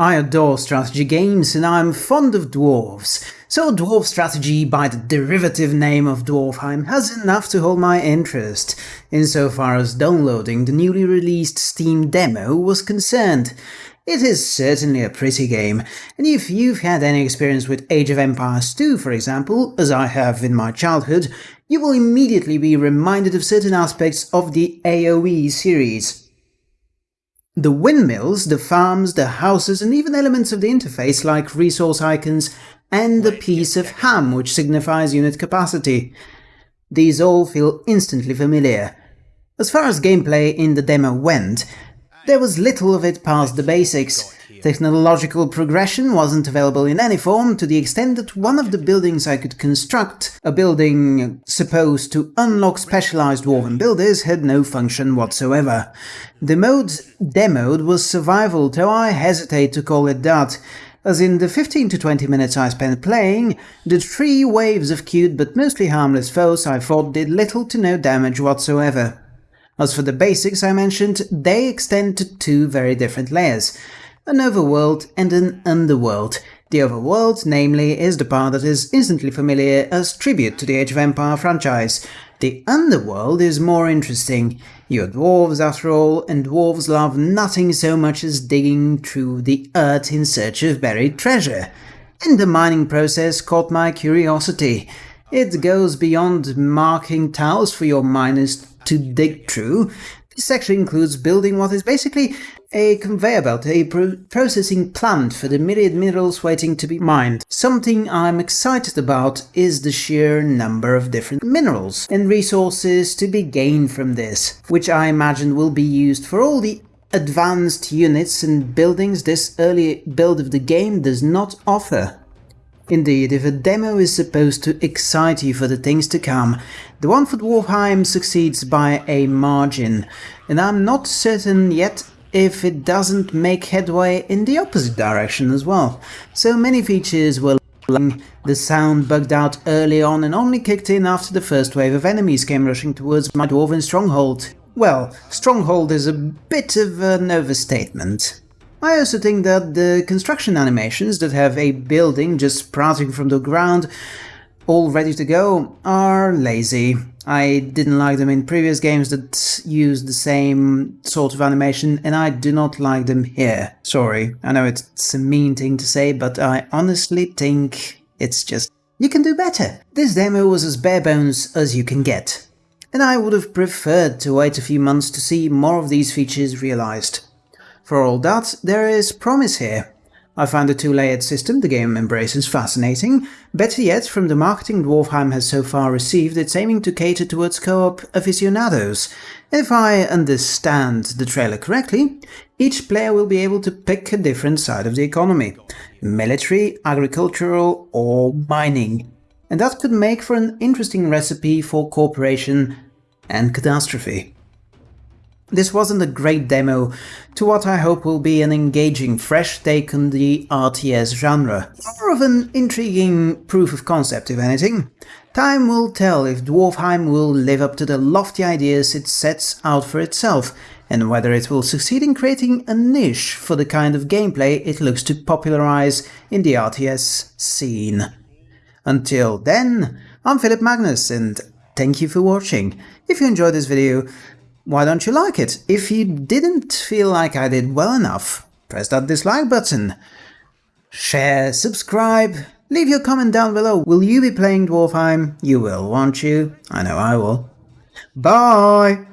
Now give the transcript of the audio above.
I adore strategy games and I'm fond of dwarves, so Dwarf Strategy by the derivative name of Dwarfheim has enough to hold my interest, insofar as downloading the newly released Steam demo was concerned. It is certainly a pretty game, and if you've had any experience with Age of Empires 2, for example, as I have in my childhood, you will immediately be reminded of certain aspects of the AoE series. The windmills, the farms, the houses, and even elements of the interface like resource icons and the piece of ham which signifies unit capacity. These all feel instantly familiar. As far as gameplay in the demo went, there was little of it past the basics. Technological progression wasn't available in any form to the extent that one of the buildings I could construct, a building supposed to unlock specialized dwarven builders, had no function whatsoever. The mode demoed was survival, though I hesitate to call it that, as in the 15 to 20 minutes I spent playing, the three waves of cute but mostly harmless foes I fought did little to no damage whatsoever. As for the basics I mentioned, they extend to two very different layers, an overworld and an underworld. The overworld, namely, is the part that is instantly familiar as tribute to the Age of Empire franchise. The underworld is more interesting. You're dwarves after all, and dwarves love nothing so much as digging through the earth in search of buried treasure. And the mining process caught my curiosity. It goes beyond marking tiles for your miners to dig through. This actually includes building what is basically a conveyor belt, a pro processing plant for the myriad minerals waiting to be mined. Something I'm excited about is the sheer number of different minerals and resources to be gained from this, which I imagine will be used for all the advanced units and buildings this early build of the game does not offer. Indeed, if a demo is supposed to excite you for the things to come, the one for Dwarfheim succeeds by a margin, and I'm not certain yet if it doesn't make headway in the opposite direction as well. So many features were the sound bugged out early on and only kicked in after the first wave of enemies came rushing towards my dwarven stronghold. Well, stronghold is a bit of an overstatement. I also think that the construction animations that have a building just sprouting from the ground all ready to go are lazy. I didn't like them in previous games that used the same sort of animation, and I do not like them here. Sorry, I know it's a mean thing to say, but I honestly think it's just... You can do better! This demo was as bare bones as you can get. And I would have preferred to wait a few months to see more of these features realized. For all that, there is promise here. I find the two-layered system the game embraces fascinating. Better yet, from the marketing Dwarfheim has so far received, it's aiming to cater towards co-op aficionados. If I understand the trailer correctly, each player will be able to pick a different side of the economy – military, agricultural or mining. And that could make for an interesting recipe for cooperation and catastrophe. This wasn't a great demo to what I hope will be an engaging fresh take on the RTS genre. More of an intriguing proof of concept if anything. Time will tell if Dwarfheim will live up to the lofty ideas it sets out for itself, and whether it will succeed in creating a niche for the kind of gameplay it looks to popularize in the RTS scene. Until then, I'm Philip Magnus and thank you for watching. If you enjoyed this video, why don't you like it? If you didn't feel like I did well enough, press that dislike button. Share, subscribe, leave your comment down below. Will you be playing Dwarfheim? You will, won't you? I know I will. Bye!